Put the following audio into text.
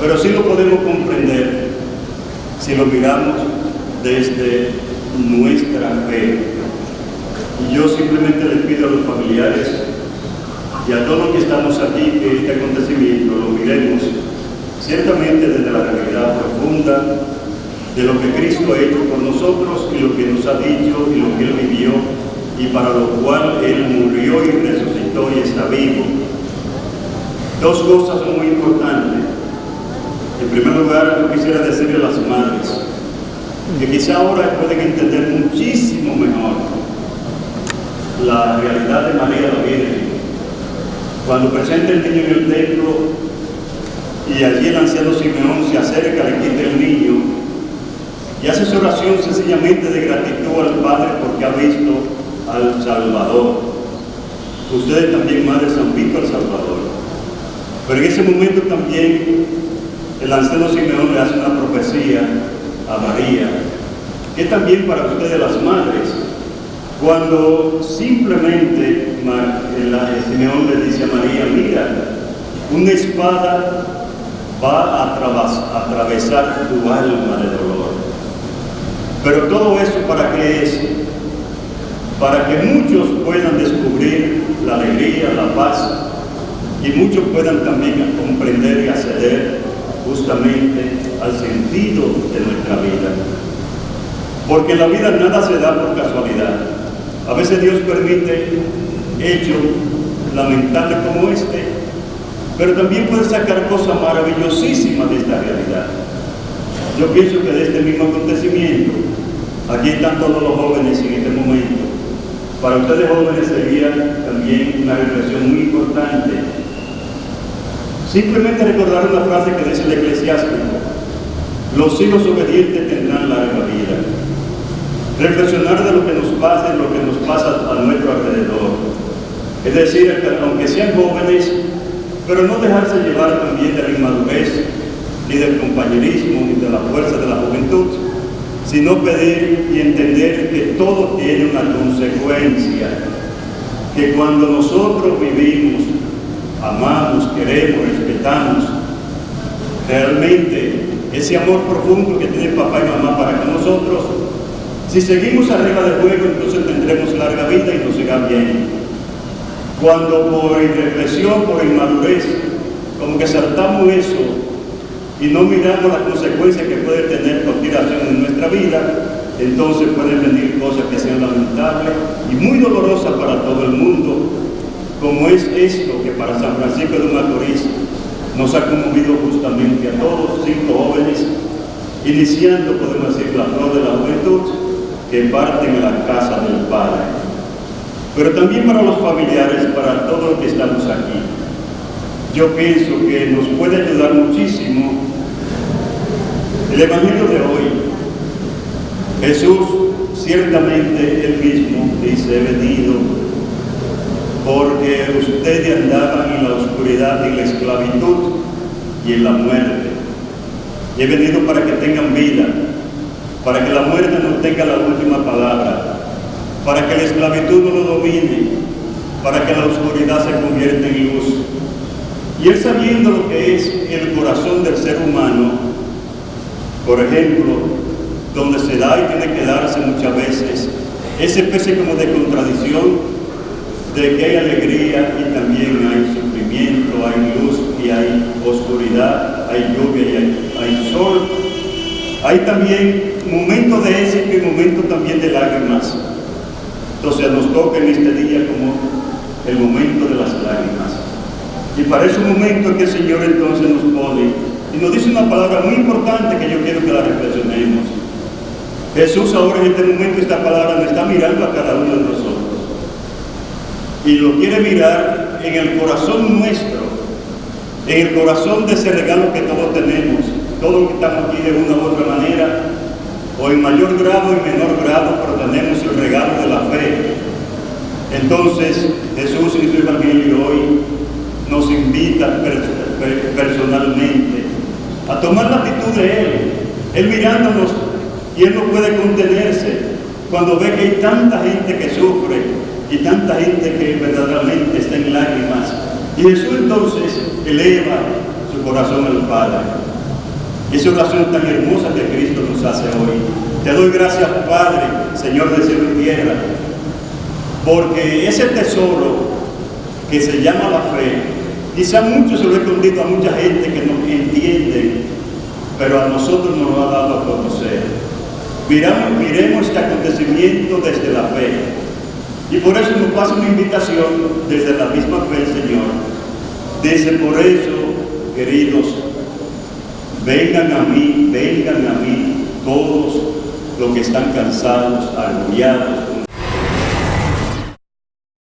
pero sí lo podemos comprender si lo miramos desde nuestra fe. Y yo simplemente les pido a los familiares y a todos los que estamos aquí que este acontecimiento lo miremos ciertamente desde la realidad profunda de lo que Cristo ha hecho por nosotros y lo que nos ha dicho y lo que Él vivió y para lo cual Él murió y resucitó y está vivo. Dos cosas muy importantes. En primer lugar, yo quisiera decirle a las madres que quizá ahora pueden entender muchísimo mejor la realidad de María la Virgen. Cuando presenta el niño en el templo y allí el anciano Simeón se acerca, le quita el niño y hace su oración sencillamente de gratitud al Padre porque ha visto al Salvador. Ustedes también, madres, han visto al Salvador. Pero en ese momento también el anciano Simeón le hace una profecía a María, que también para ustedes las madres, cuando simplemente el Simeón le dice a María, mira, una espada va a atravesar tu alma de dolor. Pero todo eso para qué es? Para que muchos puedan descubrir la alegría, la paz, y muchos puedan también comprender y acceder justamente al sentido de nuestra vida. Porque la vida nada se da por casualidad. A veces Dios permite hechos lamentables como este, pero también puede sacar cosas maravillosísimas de esta realidad. Yo pienso que de este mismo acontecimiento, aquí están todos los jóvenes en este momento, para ustedes jóvenes sería también una reflexión muy importante Simplemente recordar una frase que dice el eclesiástico, los hijos obedientes tendrán larga vida. Reflexionar de lo que nos pasa y lo que nos pasa a nuestro alrededor. Es decir, aunque sean jóvenes, pero no dejarse llevar también de la inmadurez, ni del compañerismo, ni de la fuerza de la juventud, sino pedir y entender que todo tiene una consecuencia, que cuando nosotros vivimos amamos, queremos, respetamos. Realmente ese amor profundo que tiene papá y mamá para con nosotros, si seguimos arriba del juego, entonces tendremos larga vida y nos irá bien. Cuando por irreflexión, por inmadurez, como que saltamos eso y no miramos las consecuencias que puede tener acción en nuestra vida, entonces pueden venir cosas que sean lamentables y muy dolorosas para todo el mundo como es esto que para San Francisco de Macorís nos ha conmovido justamente a todos cinco jóvenes, iniciando, podemos decir, la flor de la juventud, que parten a la casa del Padre. Pero también para los familiares, para todos los que estamos aquí. Yo pienso que nos puede ayudar muchísimo el Evangelio de hoy. Jesús, ciertamente él mismo dice, he venido porque ustedes andaban en la oscuridad, en la esclavitud y en la muerte. He venido para que tengan vida, para que la muerte no tenga la última palabra, para que la esclavitud no lo domine, para que la oscuridad se convierta en luz. Y él sabiendo lo que es el corazón del ser humano, por ejemplo, donde se da y tiene que darse muchas veces, ese especie como de contradicción de que hay alegría y también hay sufrimiento, hay luz y hay oscuridad, hay lluvia y hay, sol. Hay también momentos de éxito y momentos también de lágrimas. Entonces nos toca en este día como el momento de las lágrimas. Y para ese momento que el Señor entonces nos pone y nos dice una palabra muy importante que yo quiero que la reflexionemos. Jesús ahora en este momento esta palabra nos está mirando a cada uno de nosotros y lo quiere mirar en el corazón nuestro, en el corazón de ese regalo que todos tenemos, todos que estamos aquí de una u otra manera, o en mayor grado y menor grado, pero tenemos el regalo de la fe. Entonces Jesús en su Evangelio hoy nos invita personalmente a tomar la actitud de Él, Él mirándonos y Él no puede contenerse cuando ve que hay tanta gente que sufre, y tanta gente que verdaderamente está en lágrimas. Y Jesús entonces eleva su corazón al Padre. Esa oración tan hermosa que Cristo nos hace hoy. Te doy gracias, Padre, Señor de cielo y tierra, porque ese tesoro que se llama la fe, quizá mucho se lo he escondido a mucha gente que no entiende, pero a nosotros nos lo ha dado a conocer. Miramos, miremos este acontecimiento desde la fe. Y por eso nos pasa una invitación desde la misma fe, Señor. Dice, por eso, queridos, vengan a mí, vengan a mí todos los que están cansados, agobiados,